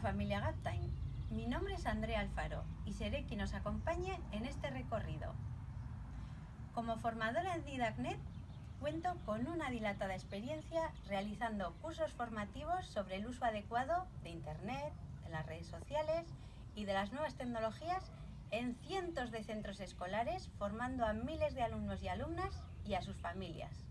Familia GapTime, mi nombre es Andrea Alfaro y seré quien os acompañe en este recorrido. Como formadora en Didacnet, cuento con una dilatada experiencia realizando cursos formativos sobre el uso adecuado de Internet, de las redes sociales y de las nuevas tecnologías en cientos de centros escolares, formando a miles de alumnos y alumnas y a sus familias.